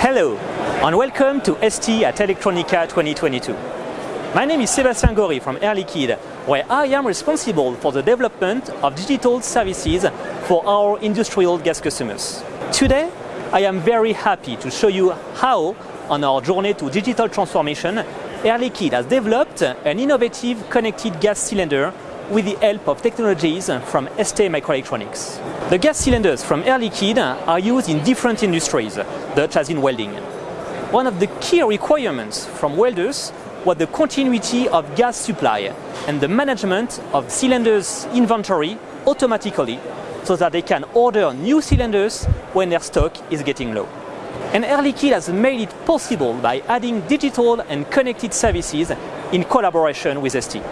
Hello and welcome to ST at Electronica 2022. My name is Sébastien Gory from Air Liquide, where I am responsible for the development of digital services for our industrial gas customers. Today, I am very happy to show you how, on our journey to digital transformation, Air Liquide has developed an innovative connected gas cylinder with the help of technologies from STMicroelectronics. The gas cylinders from Air Liquide are used in different industries, such as in welding. One of the key requirements from welders was the continuity of gas supply and the management of cylinders inventory automatically so that they can order new cylinders when their stock is getting low. And Air Liquide has made it possible by adding digital and connected services in collaboration with ST.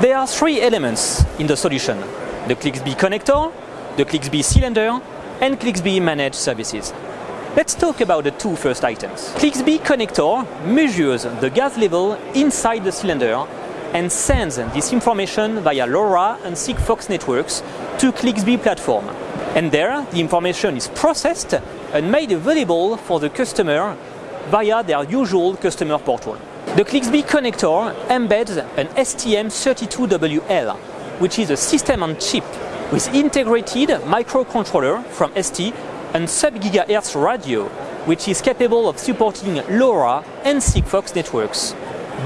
There are three elements in the solution. The ClicksB connector, the ClicksB cylinder, and ClicksB managed services. Let's talk about the two first items. ClicksB connector measures the gas level inside the cylinder and sends this information via LoRa and Sigfox networks to ClicksB platform. And there, the information is processed and made available for the customer via their usual customer portal. The ClicksB connector embeds an STM32WL, which is a system on chip with integrated microcontroller from ST and sub-gigahertz radio, which is capable of supporting LoRa and Sigfox networks,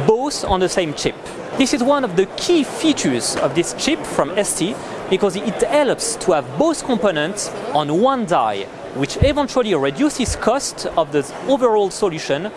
both on the same chip. This is one of the key features of this chip from ST because it helps to have both components on one die, which eventually reduces cost of the overall solution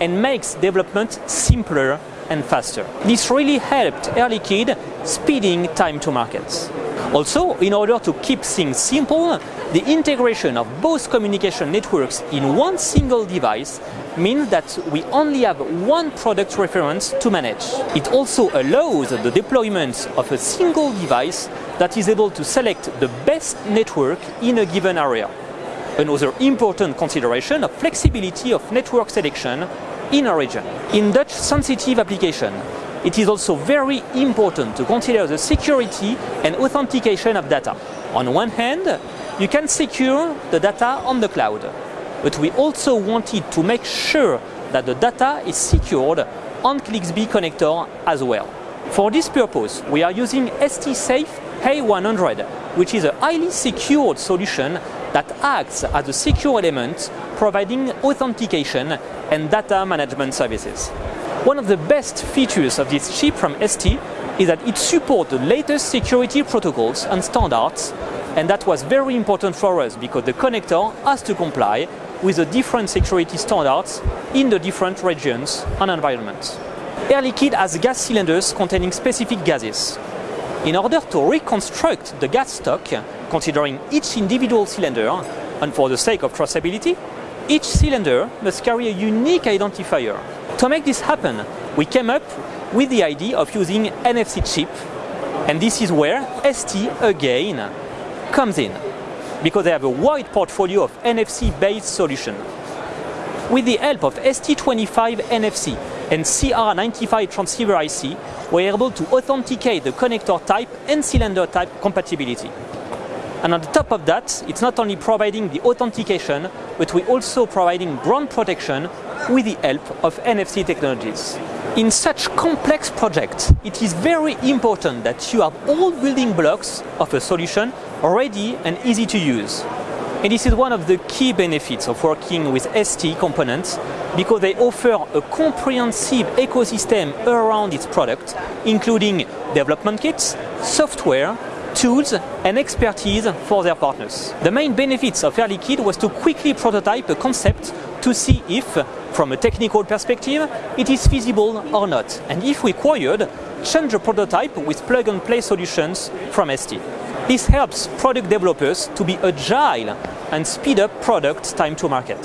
and makes development simpler and faster. This really helped Air Liquide speeding time to markets. Also, in order to keep things simple, the integration of both communication networks in one single device means that we only have one product reference to manage. It also allows the deployment of a single device that is able to select the best network in a given area. Another important consideration of flexibility of network selection in a region. In Dutch sensitive application, it is also very important to consider the security and authentication of data. On one hand, you can secure the data on the cloud, but we also wanted to make sure that the data is secured on ClicksB connector as well. For this purpose, we are using ST Safe A100, which is a highly secured solution that acts as a secure element providing authentication and data management services. One of the best features of this chip from ST is that it supports the latest security protocols and standards and that was very important for us because the connector has to comply with the different security standards in the different regions and environments. Air Liquide has gas cylinders containing specific gases. In order to reconstruct the gas stock, considering each individual cylinder, and for the sake of traceability, each cylinder must carry a unique identifier. To make this happen, we came up with the idea of using NFC chip, and this is where ST again comes in, because they have a wide portfolio of NFC-based solutions. With the help of ST25 NFC and CR95 transceiver IC, we're able to authenticate the connector type and cylinder type compatibility. And on the top of that, it's not only providing the authentication, but we're also providing ground protection with the help of NFC technologies. In such complex projects, it is very important that you have all building blocks of a solution ready and easy to use. And this is one of the key benefits of working with ST components because they offer a comprehensive ecosystem around its product, including development kits, software, tools and expertise for their partners. The main benefits of Air Liquide was to quickly prototype a concept to see if, from a technical perspective, it is feasible or not. And if required, change the prototype with plug-and-play solutions from ST. This helps product developers to be agile and speed up product time to market.